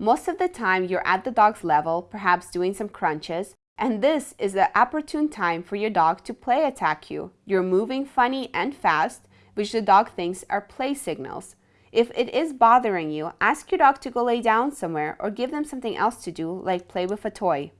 Most of the time, you're at the dog's level, perhaps doing some crunches, and this is the opportune time for your dog to play attack you. You're moving funny and fast, which the dog thinks are play signals. If it is bothering you, ask your dog to go lay down somewhere or give them something else to do, like play with a toy.